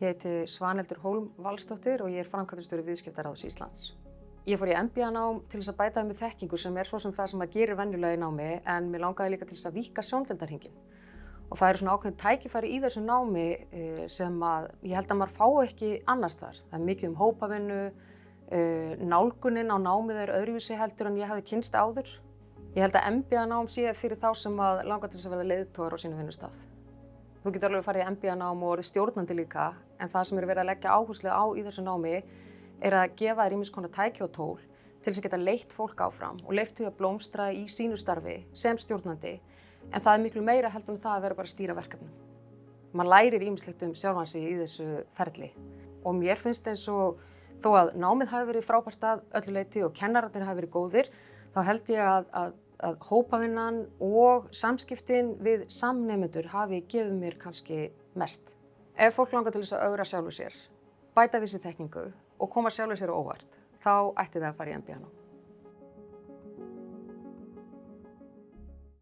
Ég heiti Svaneldur Hólm Valstóttir og ég er framkvæmdastjóri viðskiptaráðs Íslands. Ég fór í MBA-nám til þess að bæta með þekkingu sem er svo sem það sem að gerir venjulega í námi en mér langaði líka til þess að vika sjóndeldarhingin. Og það eru svona ákveðin tækifæri í þessu námi eh, sem að ég held að maður fá ekki annars þar. Það er mikið um hópavinnu, eh, nálgunin á námið er öðruvísi heldur en ég hafi kynst áður. Ég held að MBA-nám sé fyrir þá sem að langar til þess að verða leiðtógar á sínu vinnustaf. Þú getur alveg farið í MBA-nám og orðið stjórnandi líka, en það sem er verið að leggja áherslu á í þessu námi er að gefa þér ímis konar tæki og tól til þess að geta leitt fólk áfram og leitt því að blómstra í sínu starfi sem stjórnandi, en það er miklu meira heldur en það að vera bara að stýra verkefnum. Man lærir ímislegt um sjálfansi í þessu ferli og mér finnst eins og þó að námið hafi verið frábært að öllu leiti og kennararnir hafi verið góðir, þá held ég að, að að hópavinnan og samskiptin við samnefnendur hafi gefið mér kannski mest. Ef fólk langar til þess að augra sjálfu sér, bæta við sér tekningu og koma sjálfu sér óvart, þá ætti það að fara í MBA-nám.